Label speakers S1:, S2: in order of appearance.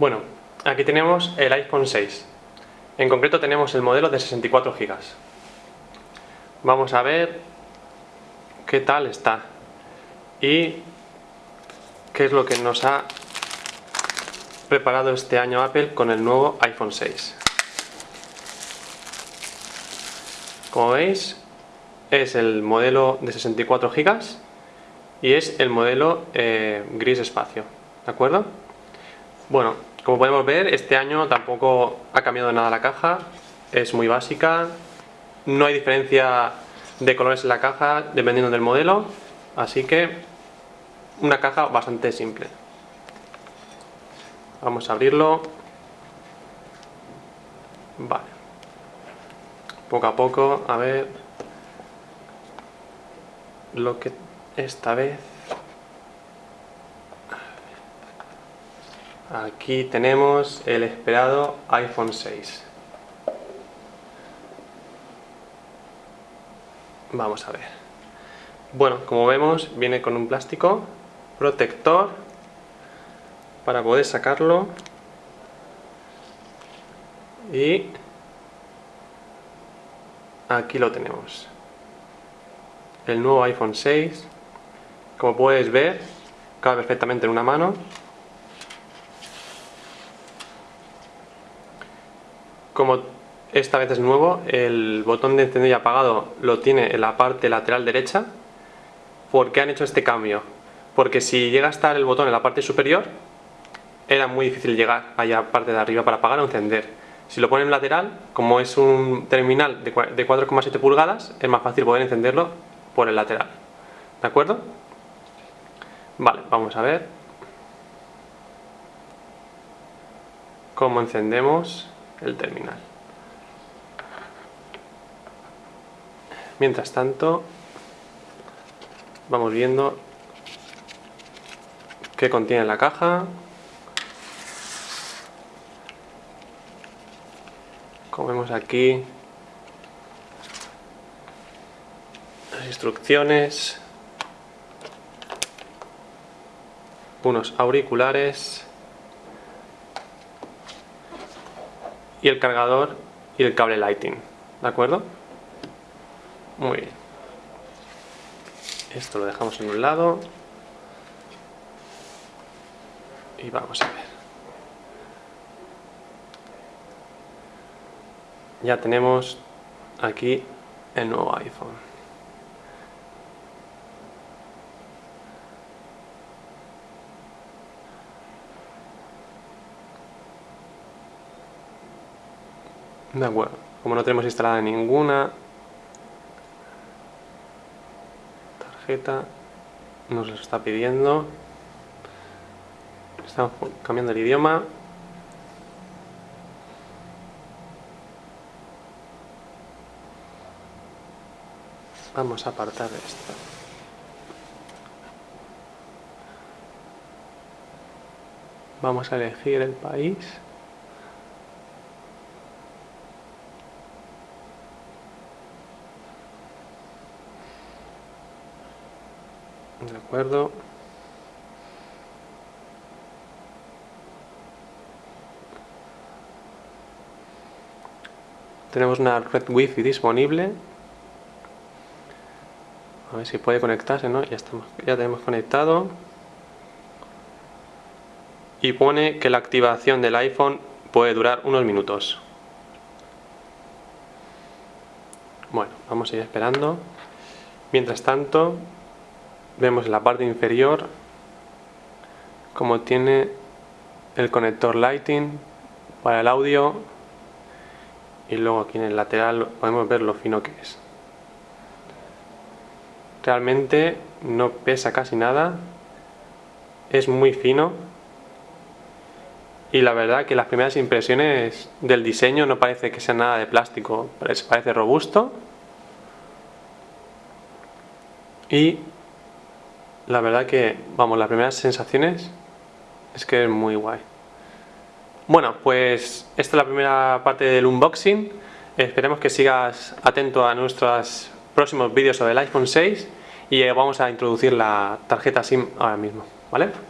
S1: Bueno, aquí tenemos el iPhone 6. En concreto tenemos el modelo de 64 GB. Vamos a ver qué tal está y qué es lo que nos ha preparado este año Apple con el nuevo iPhone 6. Como veis, es el modelo de 64 GB y es el modelo eh, gris espacio, ¿de acuerdo? Bueno, como podemos ver, este año tampoco ha cambiado nada la caja, es muy básica, no hay diferencia de colores en la caja dependiendo del modelo, así que una caja bastante simple. Vamos a abrirlo. Vale. Poco a poco, a ver lo que esta vez Aquí tenemos el esperado iPhone 6. Vamos a ver. Bueno, como vemos, viene con un plástico protector para poder sacarlo. Y aquí lo tenemos. El nuevo iPhone 6. Como puedes ver, cabe perfectamente en una mano. Como esta vez es nuevo, el botón de encendido y apagado lo tiene en la parte lateral derecha. ¿Por qué han hecho este cambio? Porque si llega a estar el botón en la parte superior, era muy difícil llegar allá a la parte de arriba para apagar o encender. Si lo ponen en lateral, como es un terminal de 4,7 pulgadas, es más fácil poder encenderlo por el lateral. ¿De acuerdo? Vale, vamos a ver cómo encendemos el terminal. Mientras tanto, vamos viendo qué contiene la caja. Como vemos aquí, las instrucciones, unos auriculares, y el cargador y el cable lighting, ¿de acuerdo? Muy bien. Esto lo dejamos en un lado. Y vamos a ver. Ya tenemos aquí el nuevo iPhone. De acuerdo, como no tenemos instalada ninguna tarjeta, nos lo está pidiendo. Estamos cambiando el idioma. Vamos a apartar esto. Vamos a elegir el país. De acuerdo. Tenemos una red wifi disponible. A ver si puede conectarse, ¿no? Ya, estamos, ya tenemos conectado. Y pone que la activación del iPhone puede durar unos minutos. Bueno, vamos a ir esperando. Mientras tanto vemos en la parte inferior como tiene el conector lighting para el audio y luego aquí en el lateral podemos ver lo fino que es. Realmente no pesa casi nada es muy fino y la verdad que las primeras impresiones del diseño no parece que sea nada de plástico parece robusto y la verdad que, vamos, las primeras sensaciones es que es muy guay. Bueno, pues esta es la primera parte del unboxing. Esperemos que sigas atento a nuestros próximos vídeos sobre el iPhone 6 y vamos a introducir la tarjeta SIM ahora mismo, ¿vale?